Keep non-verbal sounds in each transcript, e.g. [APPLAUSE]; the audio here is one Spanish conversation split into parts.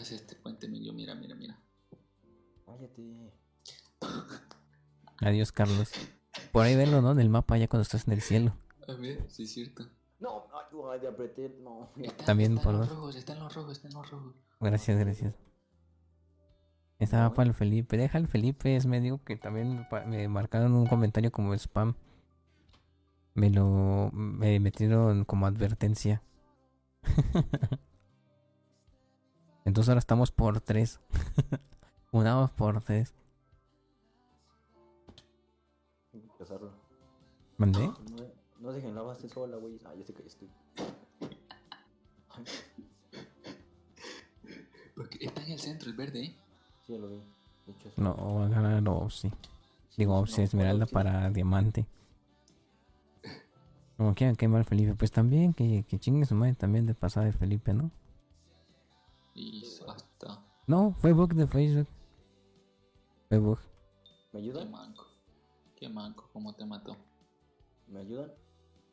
Es este puente Emilio, mira, mira, mira. Cállate. [LAUGHS] Adiós, Carlos. Por ahí verlo, ¿no? En el mapa ya cuando estás en el cielo. A ver, sí es cierto. No, ay, te apreté. No. Está, También está por los rojos, está en los rojos, está en los rojos. Gracias, gracias. Estaba para el Felipe. Deja el Felipe, es medio que también me marcaron un comentario como spam. Me lo me metieron como advertencia. [LAUGHS] Entonces ahora estamos por tres. [LAUGHS] Unamos por tres. Hay que casarlo. ¿Mandé? No, no dejen la base sola, güey. Ah, ya sé que estoy. Porque está en el centro, el verde, ¿eh? sí, lo vi. De hecho, es- No, voy a ganar Opsi. Digo, Opsi No, Esmeralda para diamante. Como quieran quemar Felipe. Pues también, que, que chingue su madre también de pasada de Felipe, ¿no? Y hasta. No, fue bug de Facebook. Fue bug. ¿Me Qué ayudan? manco. Qué manco, cómo te mató. ¿Me ayudan?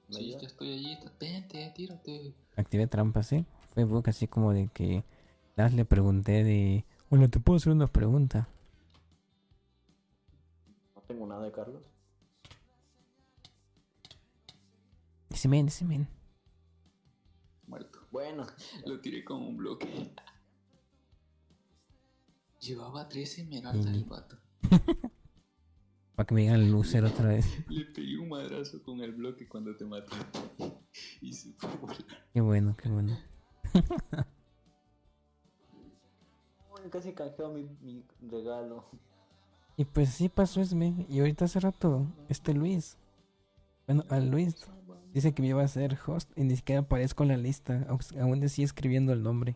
¿Me Sí, ayudan? ya estoy allí. Vente, tírate. Activé trampas, ¿eh? Fue bug así como de que... Las le pregunté de... Hola, ¿te puedo hacer una pregunta? No tengo nada de Carlos. Ese men, ese men. Muerto. Bueno, Lo tiré con un bloque. Llevaba 13 esmeraldas el vato. [LAUGHS] Para que me digan el loser otra vez. [LAUGHS] Le pegué un madrazo con el bloque cuando te mató. [LAUGHS] Y se fue volar. Qué bueno, qué bueno. Casi canjeó mi, mi regalo. Y pues sí pasó Esme. Y ahorita hace rato, este Luis. Bueno, al Luis dice que me iba a ser host y ni siquiera aparezco en la lista. Aún sigue escribiendo el nombre.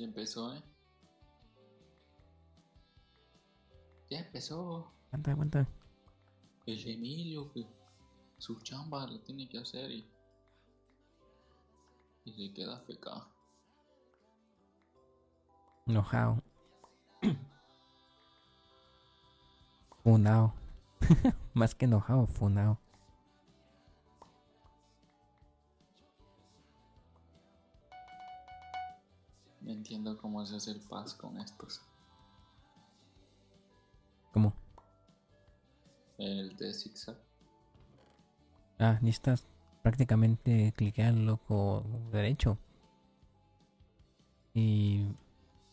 Ya empezó, ¿eh? Ya empezó. Aguanta, aguanta. El Emilio, que su chamba la tiene que hacer y. Y se queda feca. Enojado. [COUGHS] Funao. [LAUGHS] Más que enojado, funao. No entiendo cómo se hace el paz con estos. ¿Cómo? El de zigzag. Ah, necesitas prácticamente cliquear loco derecho. Y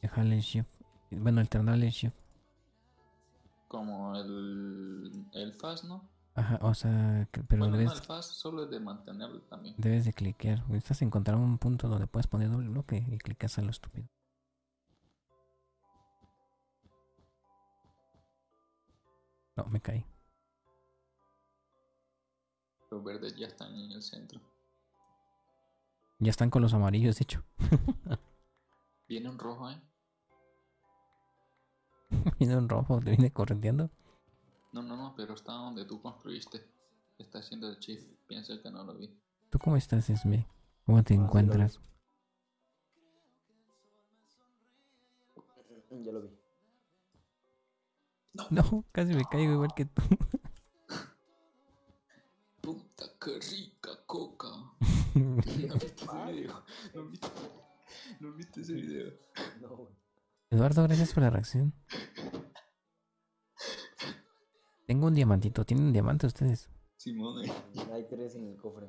dejarle el shift. Bueno, alternarle el shift. Como el. El fast, ¿no? Ajá, o sea, que- pero bueno, no, debes, el fast solo es de mantenerlo también. debes de cliquear. Necesitas encontrar un punto donde puedes poner doble bloque y clicas a lo estúpido. No, me caí. Los verdes ya están en el centro. Ya están con los amarillos, de hecho. Viene un rojo, ¿eh? [LAUGHS] Viene un rojo, te viene correteando. Pero está donde tú construiste. Está haciendo el chief. Piensa que no lo vi. ¿Tú cómo estás, Esme? ¿Cómo te Ah, encuentras? Mm, Ya lo vi. No, casi me caigo igual que tú. [LAUGHS] Puta, qué rica coca. [LAUGHS] ¿No viste ese video? ¿No viste, ¿No viste ese video? No. Eduardo, gracias por la reacción. Tengo un diamantito. ¿Tienen un diamante ustedes? Simón. Hay tres en el cofre.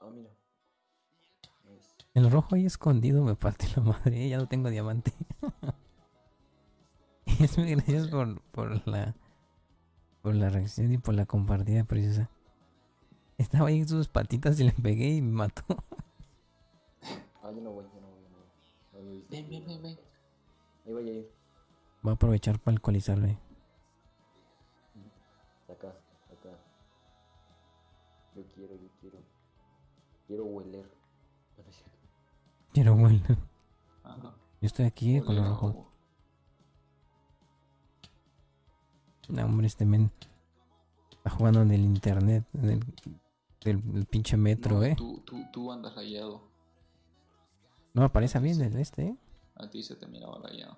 Ah, mira. Es- El rojo ahí escondido me parte la madre. Ya no tengo diamante. [LAUGHS] es muy gracias por, por la por la reacción y por la compartida preciosa. Estaba ahí en sus patitas y le pegué y me mató. Ah, yo no voy, yo no voy, yo no voy. Ven, ven, ven, ven. Ahí voy a ir. Voy a aprovechar para alcoholizarme. Acá, acá. Yo quiero, yo quiero. Quiero hueler. Cierto. Pero bueno, yo estoy aquí con los Ole, rojos. no. Hombre, este men está jugando en el internet, en el, del el pinche metro, No, eh. Tú, tú, tú andas rayado. No me parece bien el este, eh. A ti se te miraba rayado.